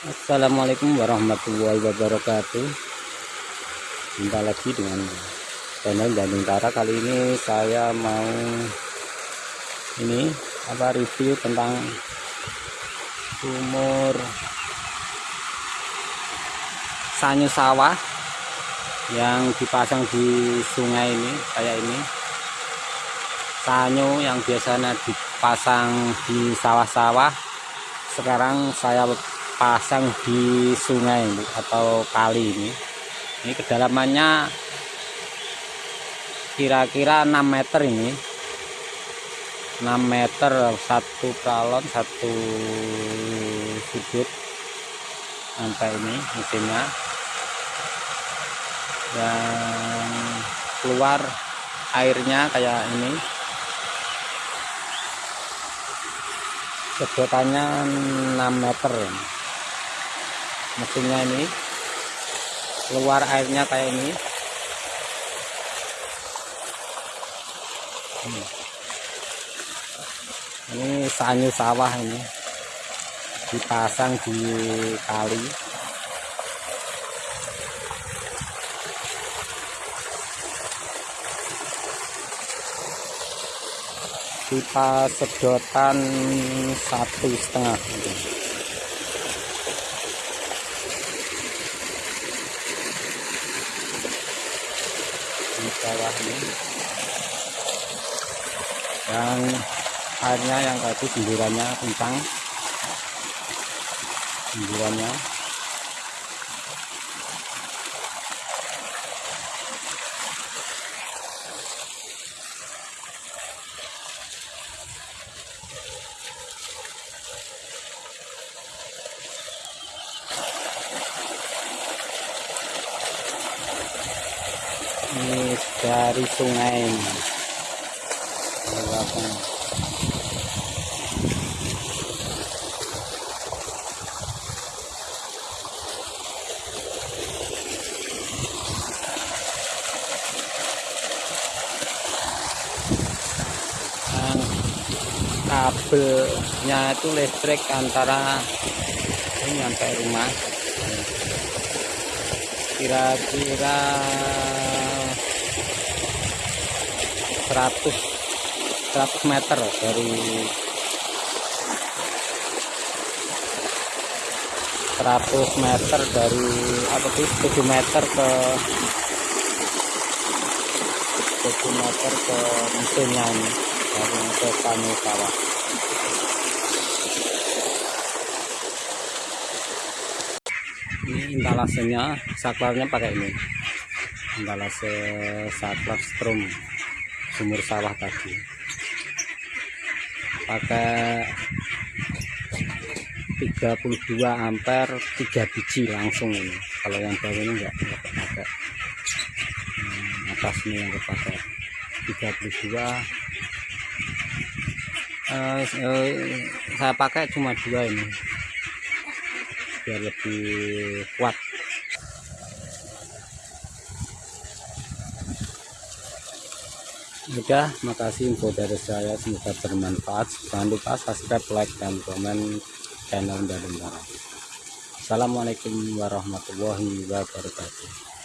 Assalamualaikum warahmatullahi wabarakatuh. Jumpa lagi dengan channel Bandung Tara. Kali ini saya mau Ini apa review tentang Sumur Sanyu sawah Yang dipasang di sungai ini Kayak ini. Sanyu yang biasanya dipasang di sawah-sawah. Sekarang saya pasang di sungai atau kali ini. Ini kedalamannya kira-kira 6 meter ini. 6 meter satu kalon satu sudut sampai ini mesinnya. Dan keluar airnya kayak ini. Sedotannya 6 meter mesinnya ini. Keluar airnya kayak ini. Hmm. ini sanyu sawah ini. Dipasang di kali. Pipa sedotan satu setengah di bawah ini yang airnya yang tadi semburannya kencang semburannya ini dari sungai. Kabelnya itu listrik antara ini sampai rumah. Kira-kira 100 100 meter dari 100 meter dari apa sih 7 meter ke 7 meter ke mesinnya ini dari ke kami sawah ini intalasenya saklarnya pakai ini. Intalase saklar strom sumur sawah tadi. Pakai 32 ampere 3 biji langsung ini. Kalau yang bawah ini enggak pakai. Hmm, atas ini yang kepakai 32 eh, eh, saya pakai cuma dua ini. Biar lebih kuat Udah, makasih info dari saya semoga bermanfaat. Jangan lupa subscribe, like, dan komen channel dari Assalamualaikum warahmatullahi wabarakatuh.